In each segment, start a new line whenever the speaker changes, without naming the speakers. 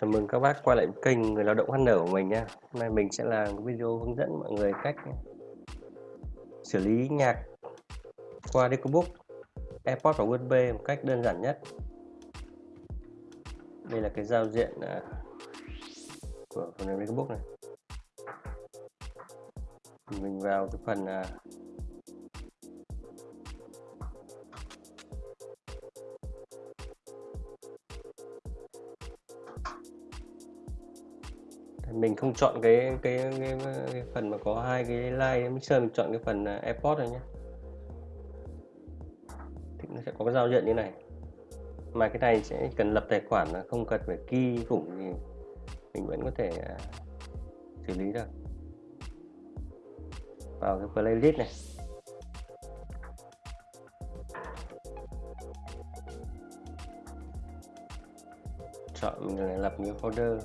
Chào mừng các bác quay lại kênh Người Lao động HN của mình nha. Hôm nay mình sẽ làm video hướng dẫn mọi người cách xử lý nhạc qua Decobook, AirPods và USB một cách đơn giản nhất. Đây là cái giao diện à, của phần mềm Decobook này. Mình vào cái phần à, mình không chọn cái cái, cái, cái phần mà có hai cái line mixer mình chọn cái phần à, airport này nhé thì nó sẽ có cái giao diện như này. Mà cái này sẽ cần lập tài khoản là không cần phải key khủng thì mình vẫn có thể à, xử lý được. Vào cái playlist này. Chọn mình lập một cái folder.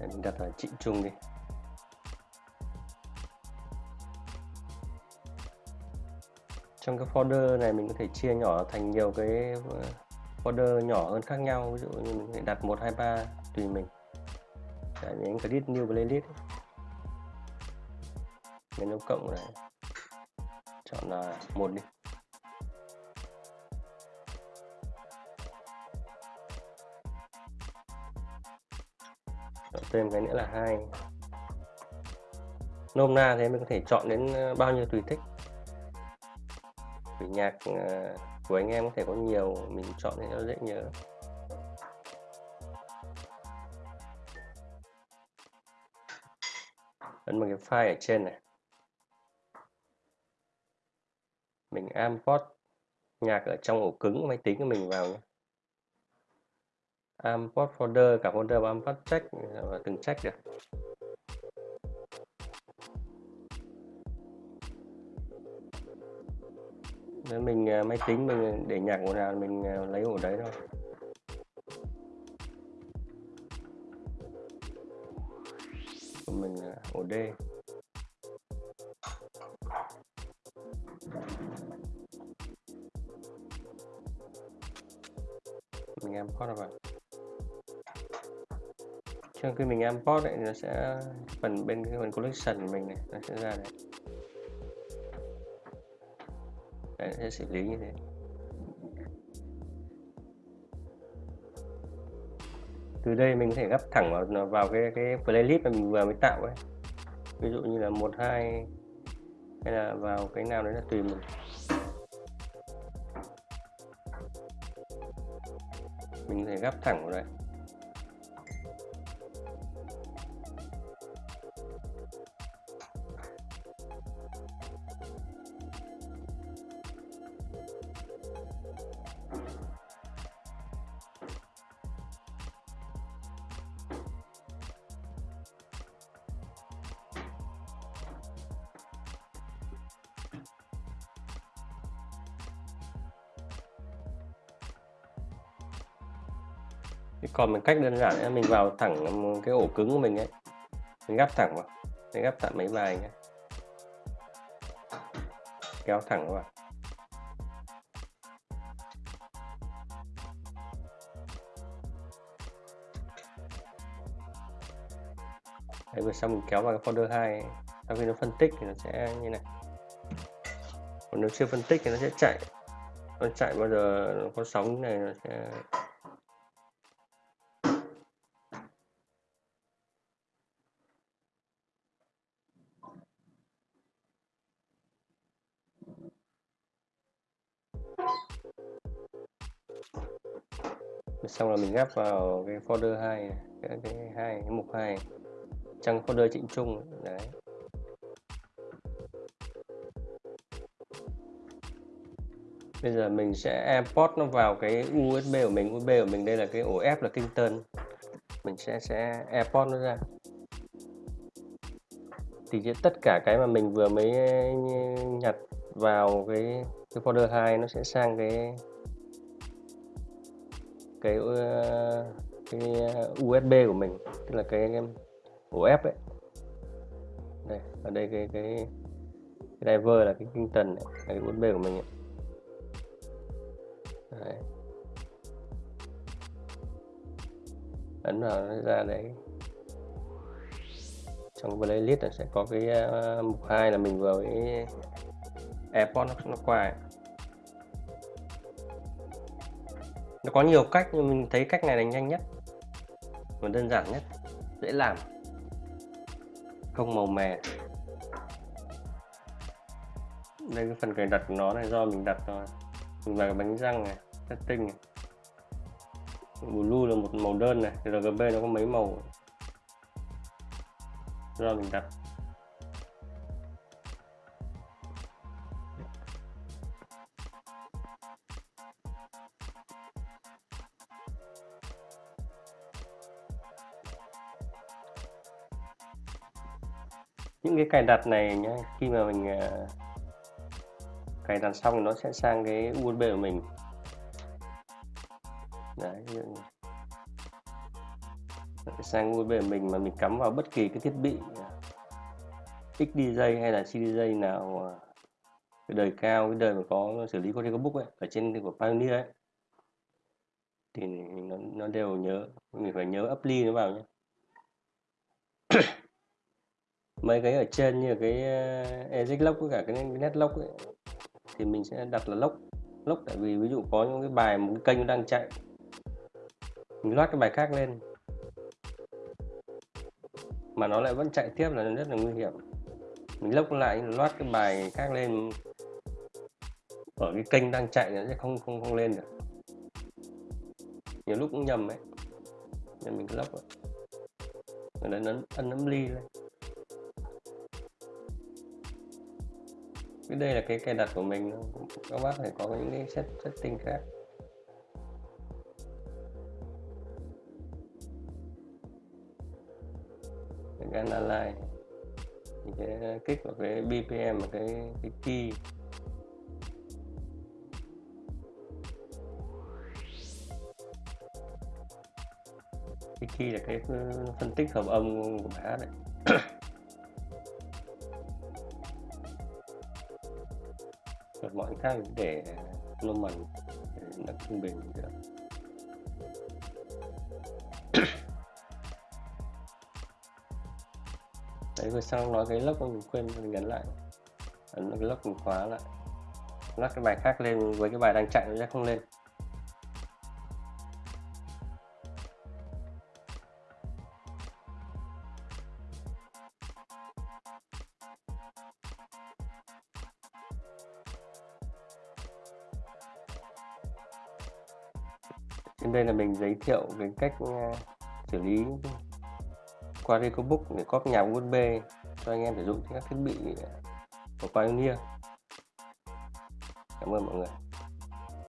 Để mình đặt là Trịnh Trung đi. Trong cái folder này mình có thể chia nhỏ thành nhiều cái ờ, folder nhỏ hơn khác nhau. Ví dụ như mình có đặt 1 2 3 tùy mình. Đấy, nhấn click new playlist nhấn dấu cộng này. Chọn là một đi. Thêm cái nữa là hai. Nôm na thế mình có thể chọn đến ờ, bao nhiêu tùy thích. Vì nhạc ờ, của anh em có thể có nhiều, mình chọn để nó dễ nhớ. Ấn vào cái file ở trên này. Mình import nhạc ở trong ổ cứng, máy tính của mình vào nhé import folder, cả folder và import check, và từng check được Nếu mình à, máy tính mình để nhạc ổ nào mình à, lấy ổ đấy thôi. Của mình à, ổ D. Mình import vào sau khi mình import thì nó sẽ phần bên cái phần collection của mình này nó sẽ ra này. Đấy, sẽ xử lý như thế. Từ đây mình có thể gấp thẳng vào vào cái cái playlist mà mình vừa mới tạo ấy. Ví dụ như là một hai hay là vào cái nào đấy là tùy mình. Mình có thể gấp thẳng vào đây. Còn một cách đơn giản là mình vào thẳng cái ổ cứng của mình ấy. Mình gắp thẳng vào mình gắp tạm mấy bài nhé kéo thẳng vào. Đấy, vừa xong mình kéo vào cái folder 2 sau khi nó phân tích thì nó sẽ như này. Còn nếu chưa phân tích thì nó sẽ chạy. Nó chạy bao giờ nó có sóng này nó sẽ xong là mình gắp vào cái folder 2 cái, cái hai cái mục 2 trong folder trịnh trung đấy. Bây giờ mình sẽ import nó vào cái USB của mình. USB của mình đây là cái ổ F là Kingston. Mình sẽ sẽ import nó ra. Thì tất cả cái mà mình vừa mới nhặt vào cái cái folder 2 nó sẽ sang cái cái ờ, cái ờ, USB của mình tức là cái ổ F ấy đây ở đây cái cái cái driver là cái kinh tần này, là cái USB của mình ấy. Đấy. ấn vào nó ra đấy trong playlist là sẽ có cái uh, mục 2 là mình vừa với AirPods nó, nó qua ấy. Nó có nhiều cách nhưng mình thấy cách này là nhanh nhất và đơn giản nhất, dễ làm, không màu mè. Đây cái phần cài đặt của nó này, do mình đặt rồi mình vào cái bánh răng này setting này. Blue là một màu đơn này RGB nó có mấy màu. Do mình đặt. Những cái cài đặt này nhé khi mà mình uh, cài đặt xong thì nó sẽ sang cái USB của mình. Đấy sang USB của mình mà mình cắm vào bất kỳ cái thiết bị à, XDJ hay là CDJ nào à, cái đời cao cái đời mà có xử lý có book ấy ở trên của Pioneer ấy. Thì nó, nó đều nhớ mình phải nhớ apply nó vào nhé mấy cái ở trên như cái ờ, uh, exit lock với cả cái net lock ấy, thì mình sẽ đặt là lock lock tại vì ví dụ có những cái bài một cái kênh đang chạy mình loát cái bài khác lên. Mà nó lại vẫn chạy tiếp là rất là nguy hiểm. Mình lốc lại loát cái bài khác lên. Ở cái kênh đang chạy nó sẽ không không không lên được. Nhiều lúc cũng nhầm ấy. Nên mình cứ lốc rồi rồi ấn ấn nấm ly lên. Cái đây là cái cài đặt của mình các bác phải có những cái set, setting khác. Cái analyze, thì sẽ kích vào cái bpm và cái cái key. Cái key là cái phân tích hợp âm của bài hát đấy. Khác để normal để nó trung bình được. Đấy, vừa xong nói cái lốc mình quên mình nhấn lại. Ấn cái lốc mình khóa lại. Lắc cái bài khác lên với cái bài đang chạy, nó sẽ không lên. Trên đây là mình giới thiệu về cách ờ, xử lý qua EcoBook để cóp nhà USB cho anh em sử dụng các thiết bị của Pioneer. Cảm ơn mọi người.